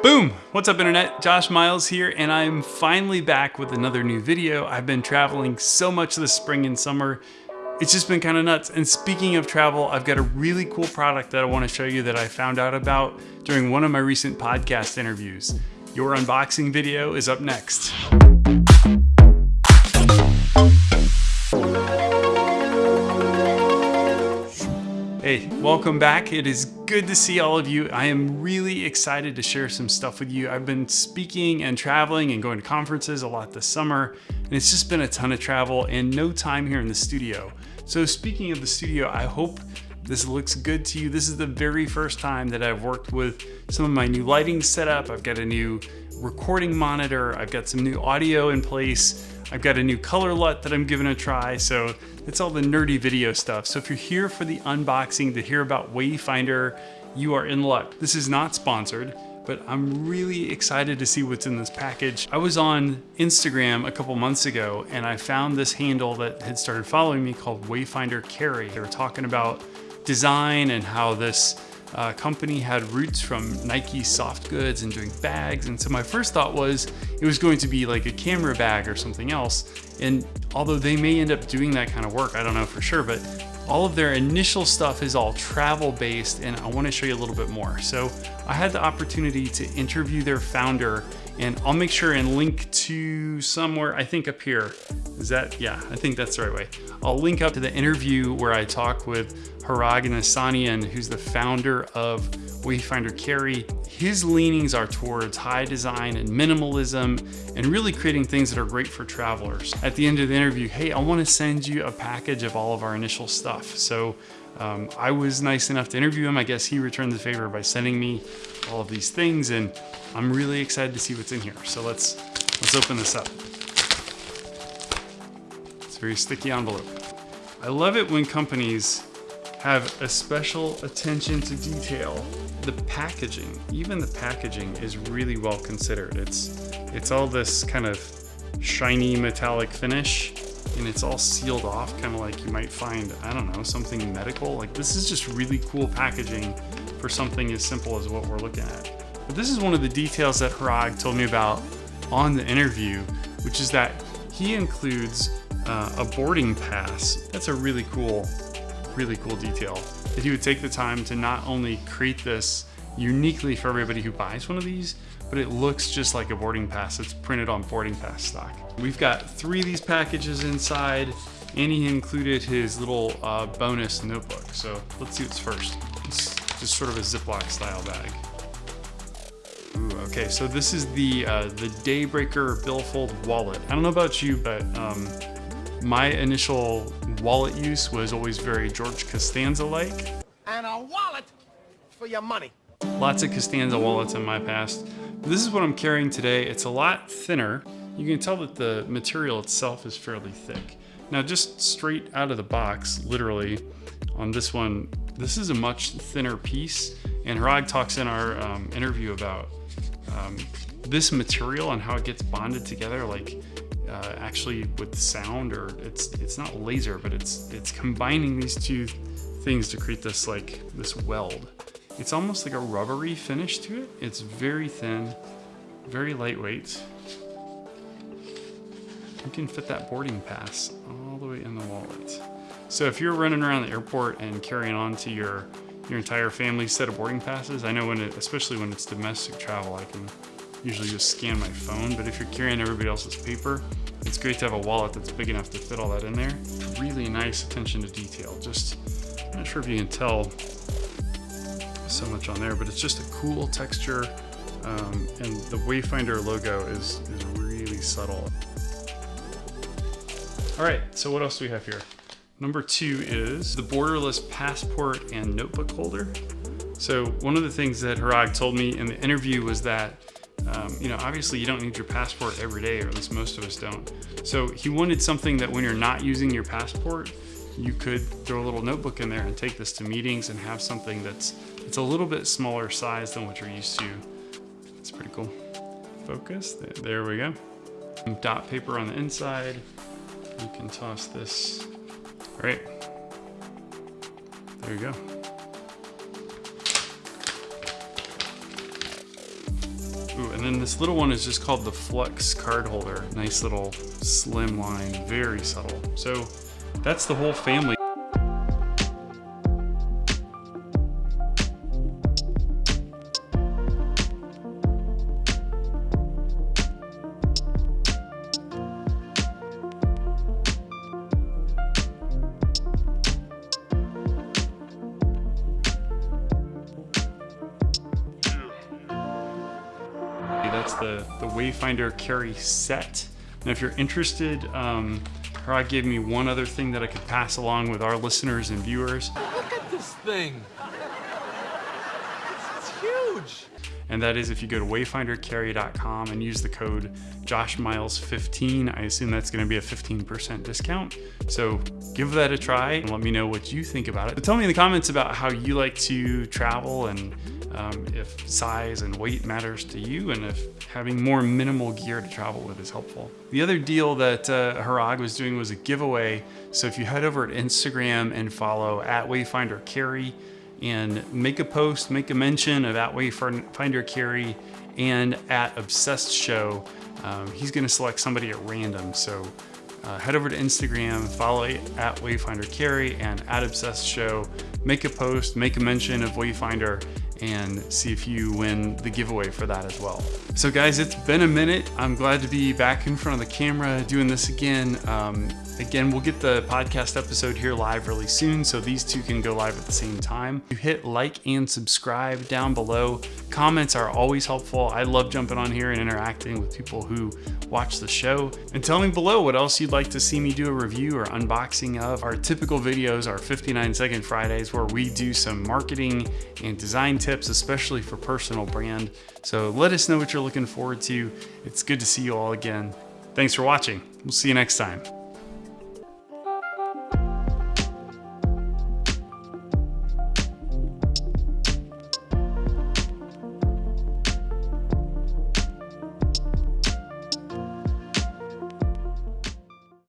Boom! What's up internet? Josh Miles here and I'm finally back with another new video. I've been traveling so much this spring and summer. It's just been kind of nuts. And speaking of travel, I've got a really cool product that I want to show you that I found out about during one of my recent podcast interviews. Your unboxing video is up next. Hey, welcome back. It is good to see all of you. I am really excited to share some stuff with you. I've been speaking and traveling and going to conferences a lot this summer, and it's just been a ton of travel and no time here in the studio. So speaking of the studio, I hope this looks good to you. This is the very first time that I've worked with some of my new lighting setup. I've got a new recording monitor. I've got some new audio in place. I've got a new color LUT that I'm giving a try. So it's all the nerdy video stuff. So if you're here for the unboxing to hear about Wayfinder, you are in luck. This is not sponsored, but I'm really excited to see what's in this package. I was on Instagram a couple months ago and I found this handle that had started following me called Wayfinder Carry. They were talking about design and how this uh, company had roots from Nike soft goods and doing bags. And so my first thought was it was going to be like a camera bag or something else. And although they may end up doing that kind of work, I don't know for sure, but all of their initial stuff is all travel based and I wanna show you a little bit more. So I had the opportunity to interview their founder and I'll make sure and link to somewhere, I think up here. Is that, yeah, I think that's the right way. I'll link up to the interview where I talk with Harag Anassanian, who's the founder of Wayfinder Carry. His leanings are towards high design and minimalism and really creating things that are great for travelers. At the end of the interview, hey, I wanna send you a package of all of our initial stuff. So um, I was nice enough to interview him. I guess he returned the favor by sending me all of these things and I'm really excited to see what's in here. So let's, let's open this up. It's a very sticky envelope. I love it when companies have a special attention to detail. The packaging, even the packaging is really well considered. It's, it's all this kind of shiny metallic finish and it's all sealed off, kind of like you might find, I don't know, something medical. Like this is just really cool packaging for something as simple as what we're looking at. But this is one of the details that Harag told me about on the interview, which is that he includes uh, a boarding pass. That's a really cool, really cool detail. That he would take the time to not only create this uniquely for everybody who buys one of these, but it looks just like a boarding pass. It's printed on boarding pass stock. We've got three of these packages inside, and he included his little uh, bonus notebook. So let's see what's first. It's just sort of a Ziploc style bag. Okay, so this is the uh, the Daybreaker Billfold wallet. I don't know about you, but um, my initial wallet use was always very George Costanza-like. And a wallet for your money. Lots of Costanza wallets in my past. This is what I'm carrying today. It's a lot thinner. You can tell that the material itself is fairly thick. Now just straight out of the box, literally, on this one, this is a much thinner piece. And Harag talks in our um, interview about um, this material and how it gets bonded together, like uh, actually with sound or it's it's not laser, but it's it's combining these two things to create this like this weld. It's almost like a rubbery finish to it. It's very thin, very lightweight. You can fit that boarding pass all the way in the wallet. So if you're running around the airport and carrying on to your your entire family set of boarding passes. I know when it, especially when it's domestic travel, I can usually just scan my phone, but if you're carrying everybody else's paper, it's great to have a wallet that's big enough to fit all that in there. Really nice attention to detail. Just, I'm not sure if you can tell so much on there, but it's just a cool texture. Um, and the Wayfinder logo is, is really subtle. All right, so what else do we have here? Number two is the borderless passport and notebook holder. So one of the things that Harag told me in the interview was that, um, you know, obviously you don't need your passport every day, or at least most of us don't. So he wanted something that when you're not using your passport, you could throw a little notebook in there and take this to meetings and have something that's it's a little bit smaller size than what you're used to. It's pretty cool. Focus, there we go. Dot paper on the inside. You can toss this all right. There you go. Ooh, and then this little one is just called the Flux card holder. Nice little slim line, very subtle. So that's the whole family. That's the, the Wayfinder carry set. Now, if you're interested, um, Rod gave me one other thing that I could pass along with our listeners and viewers. Look at this thing. It's, it's huge. And that is if you go to wayfindercarry.com and use the code JoshMiles15, I assume that's going to be a 15% discount. So give that a try and let me know what you think about it. But tell me in the comments about how you like to travel and um, if size and weight matters to you and if having more minimal gear to travel with is helpful. The other deal that uh, Harag was doing was a giveaway. So if you head over to Instagram and follow at Wayfinder Carry and make a post, make a mention of at Wayfinder Carry and at Obsessed Show, um, he's gonna select somebody at random. So uh, head over to Instagram, follow at Wayfinder Carry and at Obsessed Show, make a post, make a mention of Wayfinder, and see if you win the giveaway for that as well. So guys, it's been a minute. I'm glad to be back in front of the camera doing this again. Um, again, we'll get the podcast episode here live really soon, so these two can go live at the same time. You hit like and subscribe down below. Comments are always helpful. I love jumping on here and interacting with people who watch the show. And tell me below what else you'd like to see me do a review or unboxing of. Our typical videos are 59 second Fridays where we do some marketing and design tips, especially for personal brand. So let us know what you're looking forward to. It's good to see you all again. Thanks for watching. We'll see you next time.